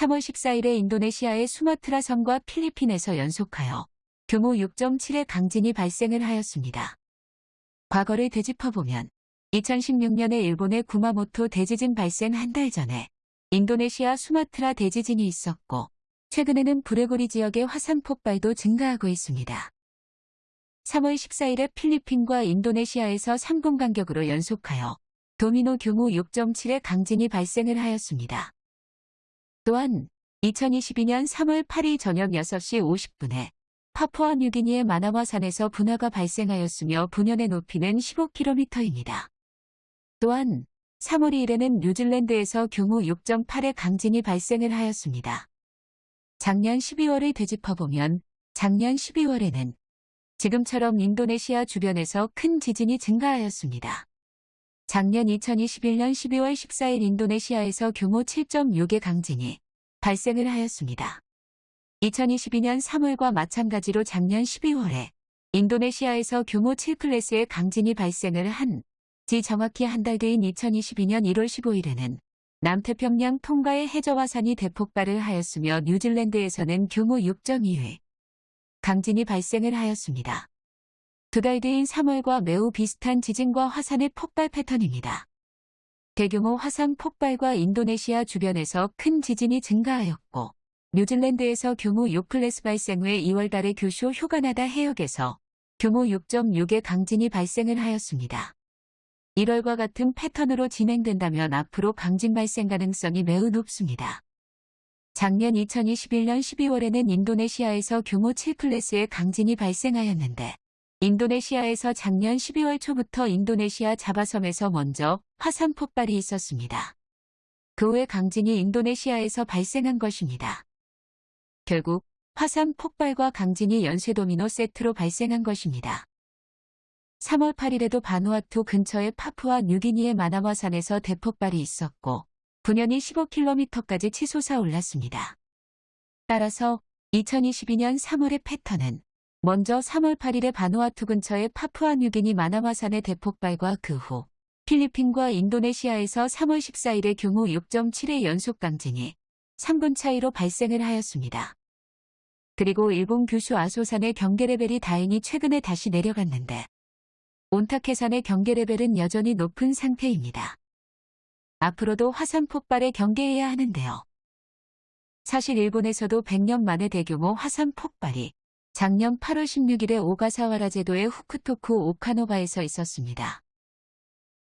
3월 14일에 인도네시아의 수마트라 섬과 필리핀에서 연속하여 규모 6.7의 강진이 발생을 하였습니다. 과거를 되짚어보면 2016년에 일본의 구마모토 대지진 발생 한 달 전에 인도네시아 수마트라 대지진이 있었고 최근에는 브레고리 지역의 화산 폭발도 증가하고 있습니다. 3월 14일에 필리핀과 인도네시아에서 3분 간격으로 연속하여 도미노 규모 6.7의 강진이 발생을 하였습니다. 또한 2022년 3월 8일 저녁 6시 50분에 파푸아 뉴기니의 마나와 산에서 분화가 발생하였으며 분연의 높이는 15km입니다. 또한 3월 2일에는 뉴질랜드에서 규모 6.8의 강진이 발생을 하였습니다. 작년 12월을 되짚어보면 작년 12월에는 지금처럼 인도네시아 주변에서 큰 지진이 증가하였습니다. 작년 2021년 12월 14일 인도네시아에서 규모 7.6의 강진이 발생을 하였습니다. 2022년 3월과 마찬가지로 작년 12월에 인도네시아에서 규모 7클래스의 강진이 발생을 한 지 정확히 한 달 뒤인 2022년 1월 15일에는 남태평양 통가의 해저화산이 대폭발을 하였으며 뉴질랜드에서는 규모 6.2의 강진이 발생을 하였습니다. 두달 뒤인 3월과 매우 비슷한 지진과 화산의 폭발 패턴입니다. 대규모 화산 폭발과 인도네시아 주변에서 큰 지진이 증가하였고 뉴질랜드에서 규모 6클래스 발생 후에 2월 달에 규슈 휴가나다 해역에서 규모 6.6의 강진이 발생을 하였습니다. 1월과 같은 패턴으로 진행된다면 앞으로 강진 발생 가능성이 매우 높습니다. 작년 2021년 12월에는 인도네시아에서 규모 7클래스의 강진이 발생하였는데 인도네시아에서 작년 12월 초부터 인도네시아 자바섬에서 먼저 화산 폭발이 있었습니다. 그 후에 강진이 인도네시아에서 발생한 것입니다. 결국 화산 폭발과 강진이 연쇄 도미노 세트로 발생한 것입니다. 3월 8일에도 바누아투 근처의 파푸아 뉴기니의 마나와산에서 대폭발이 있었고 분연이 15km까지 치솟아 올랐습니다. 따라서 2022년 3월의 패턴은 먼저 3월 8일에 바누아투 근처의 파푸아 뉴기니 마나와산의 대폭발과 그 후 필리핀과 인도네시아에서 3월 14일에 규모 6.7의 연속 강진이 3분 차이로 발생을 하였습니다. 그리고 일본 규슈 아소산의 경계 레벨이 다행히 최근에 다시 내려갔는데 온타케산의 경계 레벨은 여전히 높은 상태입니다. 앞으로도 화산 폭발에 경계해야 하는데요. 사실 일본에서도 100년 만에 대규모 화산 폭발이 작년 8월 16일에 오가사와라 제도의 후쿠토쿠 오카노바에서 있었습니다.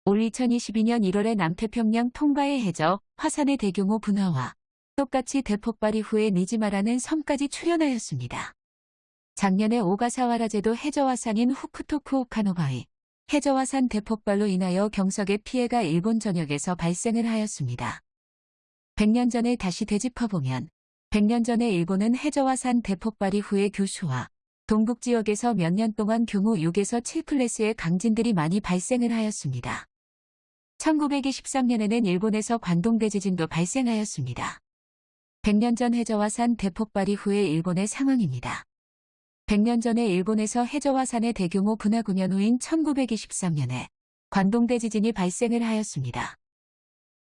올 2022년 1월에 남태평양 통가의 해저 화산의 대규모 분화와 똑같이 대폭발 이후에 니지마라는 섬까지 출현하였습니다. 작년에 오가사와라 제도 해저화산인 후쿠토쿠 오카노바의 해저화산 대폭발로 인하여 경석의 피해가 일본 전역에서 발생을 하였습니다. 100년 전에 다시 되짚어보면 100년 전에 일본은 해저화산 대폭발 이 후에 교수와 동북 지역에서 몇 년 동안 규모 6에서 7클래스의 강진들이 많이 발생을 하였습니다. 1923년에는 일본에서 관동대지진도 발생하였습니다. 100년 전 해저화산 대폭발 이 후의 일본의 상황입니다. 100년 전에 일본에서 해저화산의 대규모 분화 구현 후인 1923년에 관동대지진이 발생을 하였습니다.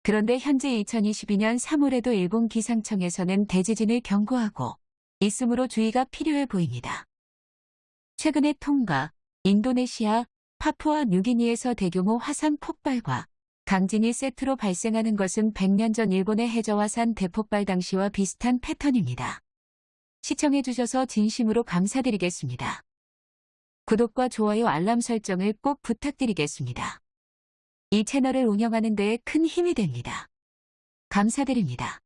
그런데 현재 2022년 3월에도 일본 기상청에서는 대지진을 경고하고 있으므로 주의가 필요해 보입니다. 최근에 통가, 인도네시아, 파푸아 뉴기니에서 대규모 화산 폭발과 강진이 세트로 발생하는 것은 100년 전 일본의 해저화산 대폭발 당시와 비슷한 패턴입니다. 시청해주셔서 진심으로 감사드리겠습니다. 구독과 좋아요 알람 설정을 꼭 부탁드리겠습니다. 이 채널을 운영하는 데에 큰 힘이 됩니다. 감사드립니다.